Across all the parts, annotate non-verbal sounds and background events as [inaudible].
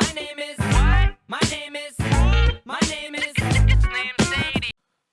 My name is. What? My name is. My name is.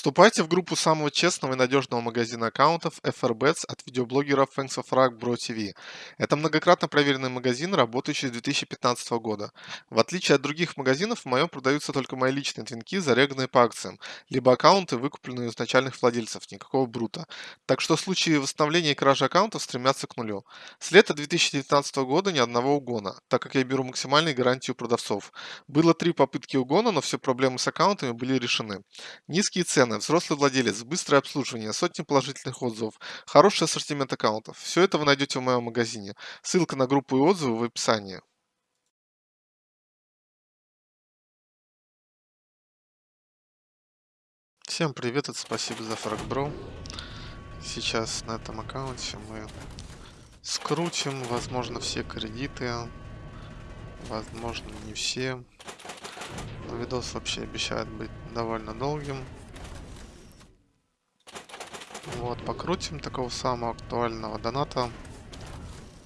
Вступайте в группу самого честного и надежного магазина аккаунтов FRBets от видеоблогера Thanks of Rock Bro TV. Это многократно проверенный магазин, работающий с 2015 года. В отличие от других магазинов, в моем продаются только мои личные твинки, зареганные по акциям, либо аккаунты, выкупленные у изначальных владельцев, никакого брута. Так что случаи восстановления и кражи аккаунтов стремятся к нулю. С лета 2019 года ни одного угона, так как я беру максимальные гарантии у продавцов. Было три попытки угона, но все проблемы с аккаунтами были решены. Низкие цены, взрослый владелец, быстрое обслуживание, сотни положительных отзывов, хороший ассортимент аккаунтов. Все это вы найдете в моем магазине. Ссылка на группу и отзывы в описании. Всем привет, это спасибо за фрагбро. Сейчас на этом аккаунте мы скрутим, возможно, все кредиты, возможно, не все. Но видос вообще обещает быть довольно долгим. Вот, покрутим такого самого актуального доната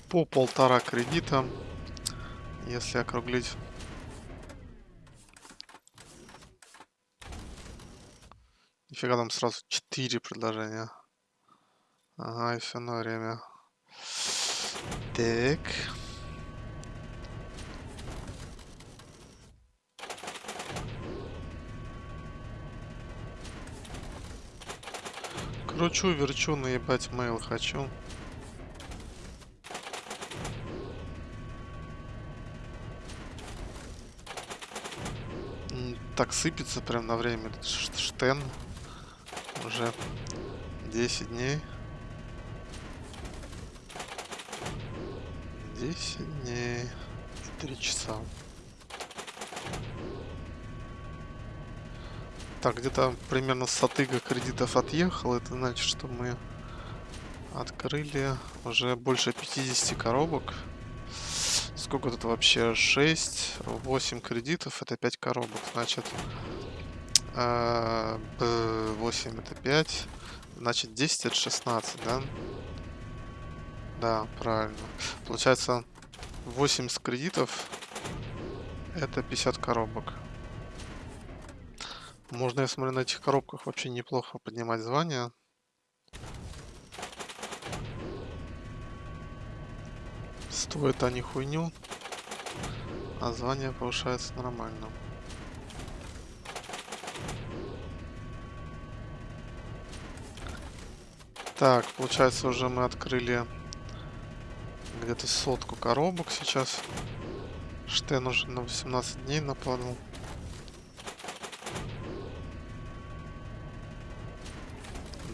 по полтора кредита, если округлить. Нифига там сразу 4 предложения. Ага, и все на время. Так. Кручу, верчу, наебать мейл хочу. Так сыпется прям на время штен. Уже 10 дней. 10 дней и 3 часа. Так, где-то примерно сатыга кредитов отъехал. Это значит, что мы открыли уже больше 50 коробок. Сколько тут вообще? 6, 8 кредитов, это 5 коробок. Значит, э, б- 8 это 5. Значит, 10 это 16, да? Да, правильно. Получается, 80 кредитов это 50 коробок. Можно, я смотрю, на этих коробках вообще неплохо поднимать звание. Стоят они хуйню, а звание повышается нормально. Так, получается, уже мы открыли где-то сотку коробок сейчас. Штен уже на 18 дней нападал.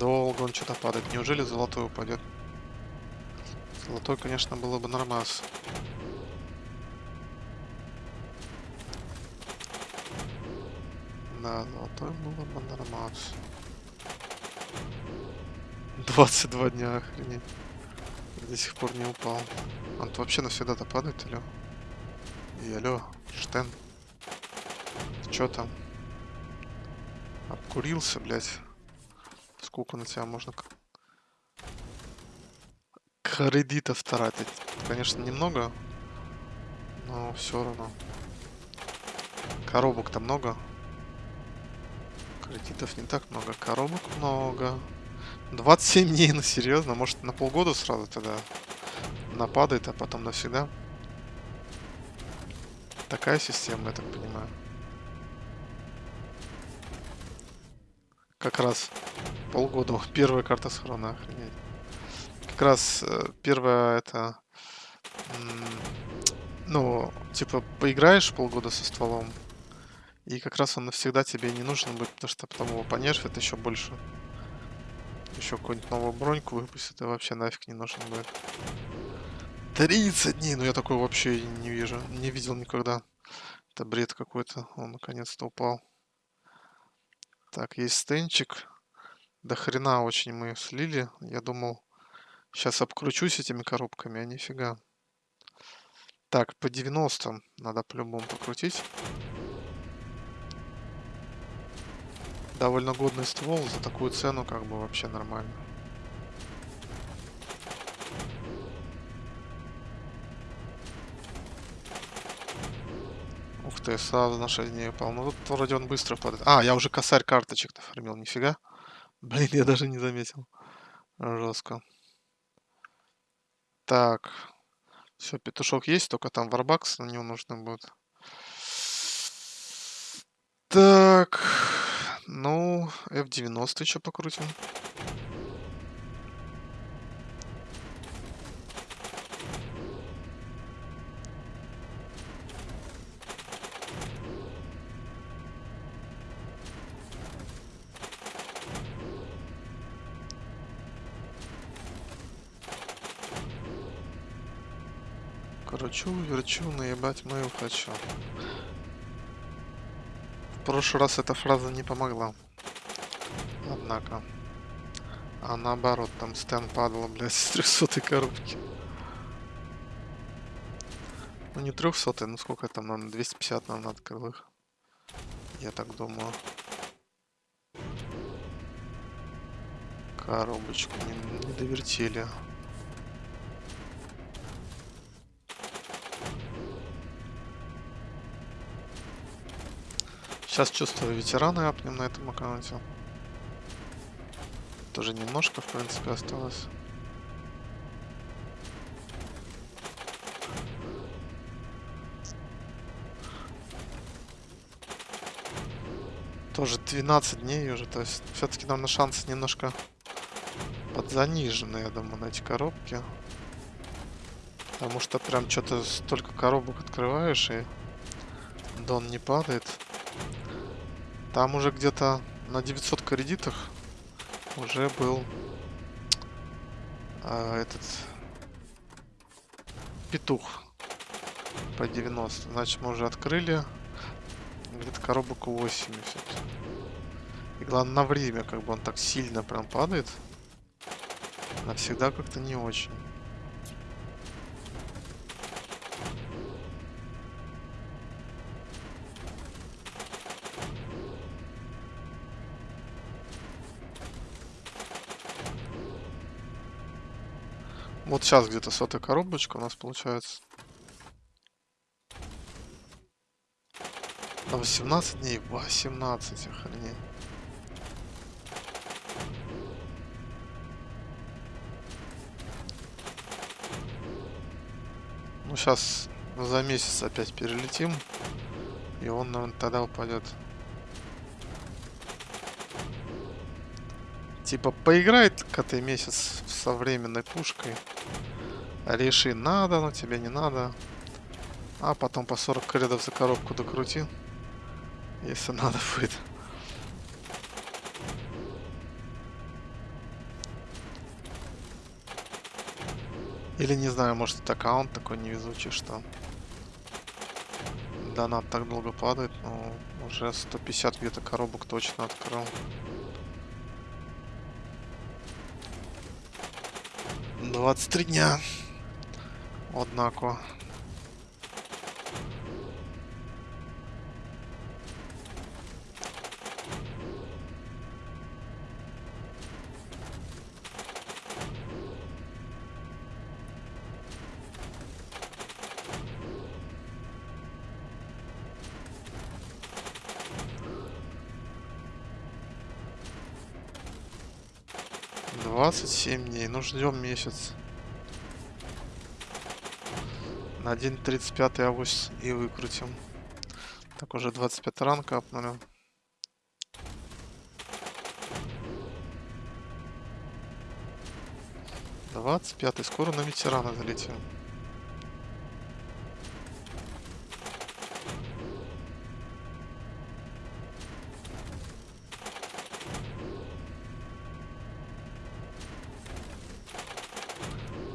Долго он что-то падает. Неужели золотой упадет? Золотой, конечно, было бы нормас. Да, золотой было бы нормас. 22 дня, охренеть. До сих пор не упал. Он вообще навсегда-то падает, алё? И алё, Штен. Чё там? Обкурился, блядь. Сколько на тебя можно кредитов тратить? Конечно, немного, но все равно. Коробок-то много. Кредитов не так много. Коробок много. 27 дней, ну серьезно? Может на полгода сразу тогда нападает, а потом навсегда? Такая система, я так понимаю. Как раз полгода. Первая карта схрона, охренеть. Как раз э, первая это... Ну, типа, поиграешь полгода со стволом, и как раз он навсегда тебе не нужен будет, потому что потом его понерфят еще больше. Еще какую-нибудь новую броньку выпустят, и вообще нафиг не нужен будет. 30 дней! Ну я такой вообще не вижу. Не видел никогда. Это бред какой-то. Он наконец-то упал. Так, есть стенчик. До хрена очень мы слили. Я думал, сейчас обкручусь этими коробками, а нифига. Так, по 90 надо по-любому покрутить. Довольно годный ствол, за такую цену как бы вообще нормально. Ух ты, сразу на 6 дней упал. Ну тут вроде он быстро падает. А, я уже косарь карточек нафармил, нифига. Блин, я даже не заметил. Жестко. Так. Все, петушок есть, только там варбакс на него нужно будет. Так. Ну, F90 еще покрутим. Верчу, наебать мою хочу. В прошлый раз эта фраза не помогла. Однако. А наоборот, там Стэн падал, блядь, [laughs] с 300 коробки. Ну не 300, ну сколько там, наверное, 250 нам надо крылых. Я так думаю. Коробочку не, не довертели. Сейчас чувствую ветераны апнем на этом аккаунте. Тоже немножко, в принципе, осталось. Тоже 12 дней уже, то есть все-таки нам на шанс немножко подзанижены, я думаю, на эти коробки. Потому что прям что-то столько коробок открываешь и дон не падает. Там уже где-то на 900 кредитах уже был а, этот петух по 90. Значит, мы уже открыли где-то коробок 80. И главное, на время, как бы он так сильно прям падает. Навсегда как-то не очень. Вот сейчас где-то сотая коробочка у нас получается. На 18 дней? 18, охренеть. Ну, сейчас за месяц опять перелетим. И он, наверное, тогда упадет. Типа, поиграет коты месяц с современной пушкой. Реши, надо, но тебе не надо. А потом по 40 кредов за коробку докрути. Если надо будет. Или не знаю, может это аккаунт такой невезучий, что донат так долго падает, но уже 150 где-то коробок точно открыл. 23 дня. Однако. Двадцать семь дней. Ну ждем месяц. На 1.35 авось и выкрутим. Так, уже 25 ранг апнули. Двадцать пятый. Скоро на ветерана залетим.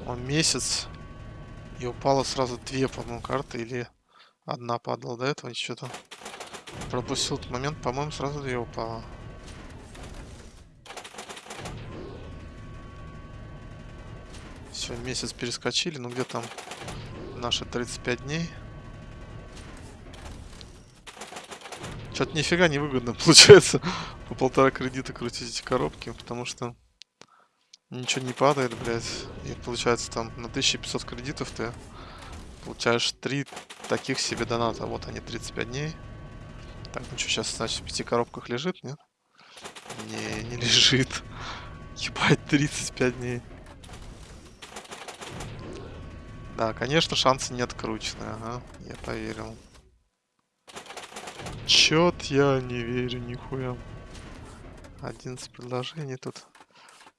Он месяц и упало сразу две, по-моему, карты. Или одна падала до этого. Что-то пропустил этот момент. По-моему, сразу две упало. Все, месяц перескочили. Ну, где там наши 35 дней? Что-то нифига не выгодно [laughs] получается по полтора кредита крутить эти коробки, потому что Ничего не падает, блядь. И получается там на 1500 кредитов ты Получаешь 3 таких себе доната. Вот они, 35 дней. Так, ну что, сейчас, значит, в пяти коробках лежит, нет? Не, не лежит. [laughs] Ебать, 35 дней. Да, конечно, шансы не откручены. Ага, я поверил. Чет я не верю, нихуя. 11 предложений тут.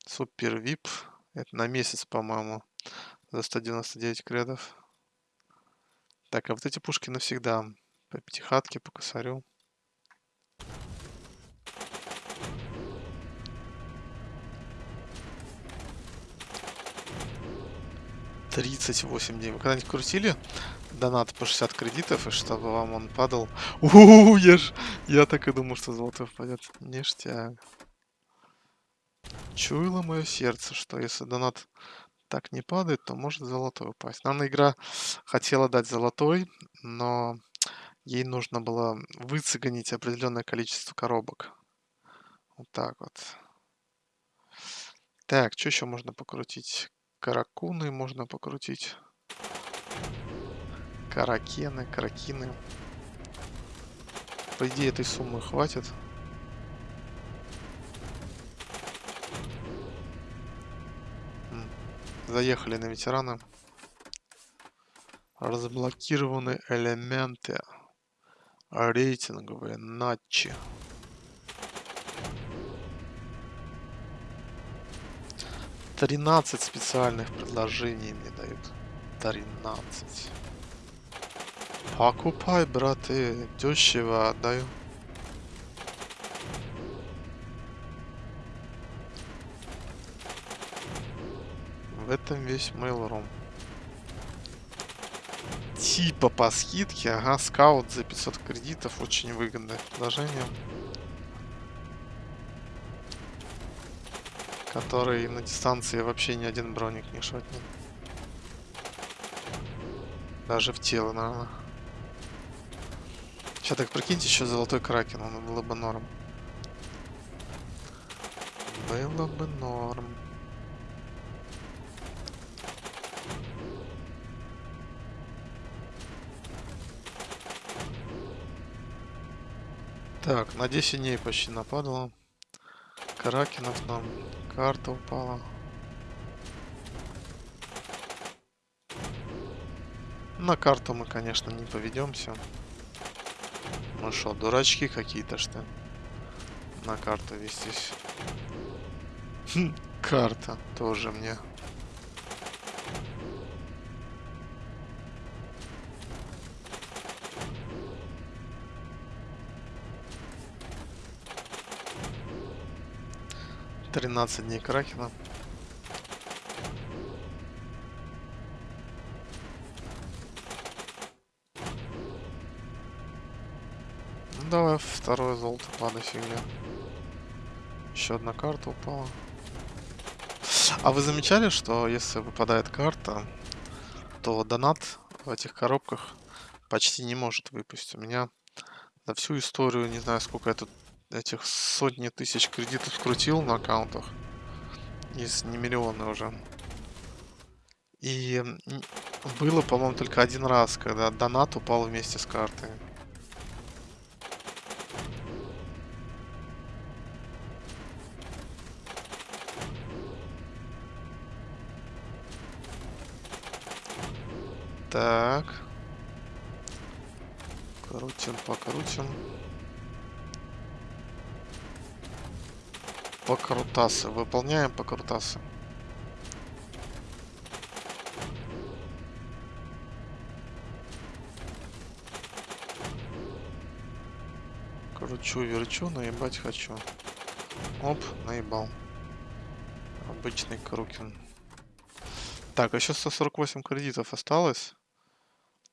Супер вип. Это на месяц, по-моему. За 199 кредов. Так, а вот эти пушки навсегда. По пятихатке, по косарю. Тридцать восемь дней. Вы когда-нибудь крутили донат по 60 кредитов, и чтобы вам он падал? [laughs] Ууу, я ж... Я так и думал, что золото впадет. Ништяк. Чуяло мое сердце, что если донат так не падает, то может золотой упасть. Наверное, игра хотела дать золотой, но ей нужно было выцегонить определенное количество коробок. Вот так вот. Так, что еще можно покрутить? Каракуны можно покрутить. Каракены, каракины. По идее, этой суммы хватит. Заехали на ветерана. Разблокированы элементы. Рейтинговые натчи. Тринадцать специальных предложений мне дают. Тринадцать. Покупай, браты. Дешево отдаю. В этом весь Mail.ru. Типа по скидке. Ага, скаут за 500 кредитов. Очень выгодное предложение. Который на дистанции вообще ни один броник не шотнет. Даже в тело, наверное. Сейчас так прикиньте, еще золотой кракен, он было бы норм. Было бы норм. Так, на 10 дней почти нападало. Кракенов нам. Карта упала. На карту мы, конечно, не поведемся. Мы что, дурачки какие-то, что На карту вестись. Хм, карта тоже мне. 13 дней Кракена. Ну, давай второе золото падай фигня. Еще одна карта упала. А вы замечали, что если выпадает карта, то донат в этих коробках почти не может выпустить. У меня за всю историю, не знаю, сколько я тут этих сотни тысяч кредитов скрутил на аккаунтах. Если не миллионы уже. И было, по-моему, только один раз, когда донат упал вместе с картой. Так. Крутим, покрутим. Покрутасы. Выполняем покрутасы. Кручу, верчу, наебать хочу. Оп, наебал. Обычный Крукин. Так, еще 148 кредитов осталось.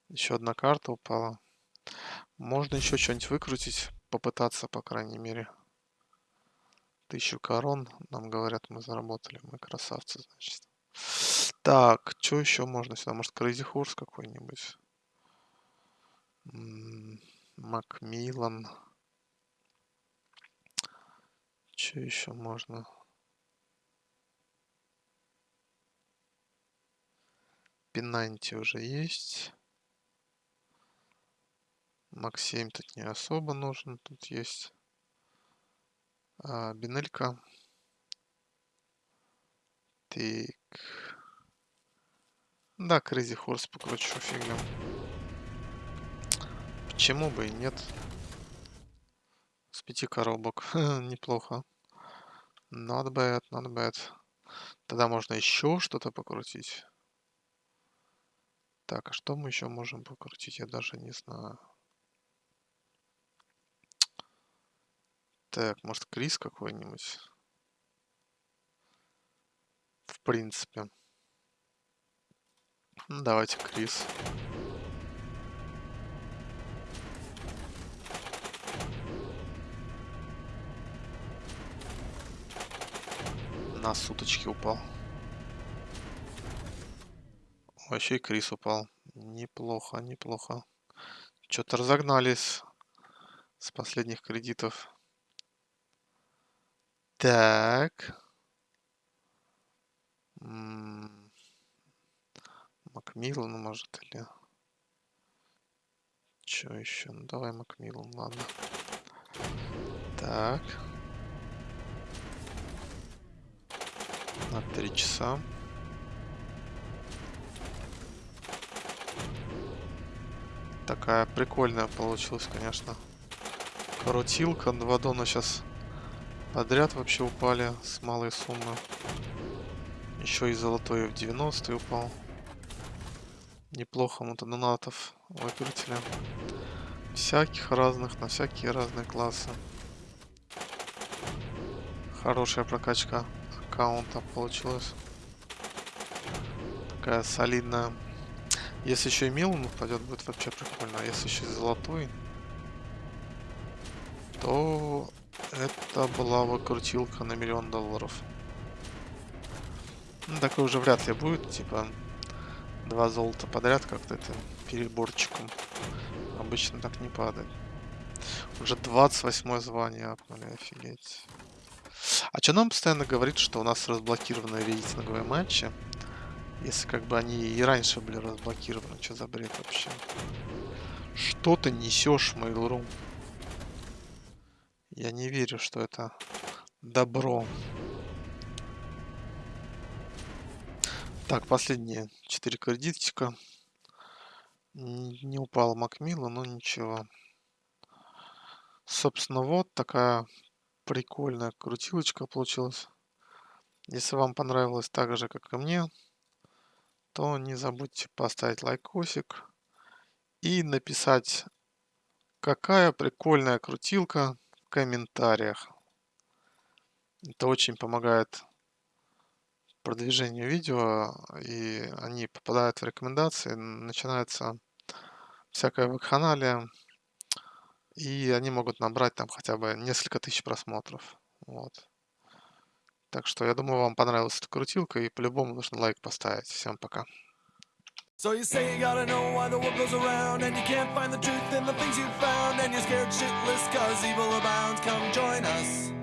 Еще одна карта упала. Можно еще что-нибудь выкрутить, попытаться, по крайней мере. Тысячу корон, нам говорят, мы заработали. Мы красавцы, значит. Так, что еще можно сюда? Может, Crazy Horse какой-нибудь? Макмиллан. Что еще можно? Пенанти уже есть. Мак 7 тут не особо нужен. Тут есть а, бинелька. Так. Да, Crazy Horse покручу фигню. Почему бы и нет? С пяти коробок. [laughs] Неплохо. Not bad, not bad. Тогда можно еще что-то покрутить. Так, а что мы еще можем покрутить? Я даже не знаю. Так, может Крис какой-нибудь? В принципе. Ну, давайте Крис. На суточки упал. Вообще и Крис упал. Неплохо, неплохо. Что-то разогнались с последних кредитов. Так. Макмиллан, может, или... Что еще? Ну, давай Макмиллан, ладно. Так. На три часа. Такая прикольная получилась, конечно. Крутилка. Два дона сейчас подряд вообще упали с малой суммы. Еще и золотой в 90 упал. Неплохо мотодонатов выкрутили. Всяких разных, на всякие разные классы. Хорошая прокачка аккаунта получилась. Такая солидная. Если еще и Милан упадет, будет вообще прикольно. А если еще и золотой, то это была выкрутилка на миллион долларов. Ну, такой уже вряд ли будет, типа, два золота подряд как-то это переборчиком. Обычно так не падает. Уже 28 звание апнули, офигеть. А что нам постоянно говорит, что у нас разблокированы рейтинговые матчи? Если как бы они и раньше были разблокированы. Что за бред вообще? Что ты несешь, Mail.ru? Я не верю, что это добро. Так, последние 4 кредитчика. Не упал Макмилла, но ничего. Собственно, вот такая прикольная крутилочка получилась. Если вам понравилось так же, как и мне, то не забудьте поставить лайкосик и написать, какая прикольная крутилка комментариях. Это очень помогает продвижению видео, и они попадают в рекомендации, начинается всякое вакханалия, и они могут набрать там хотя бы несколько тысяч просмотров. Вот. Так что я думаю, вам понравилась эта крутилка, и по-любому нужно лайк поставить. Всем пока. So you say you gotta know why the world goes around And you can't find the truth in the things you've found And you're scared shitless cause evil abounds. Come join us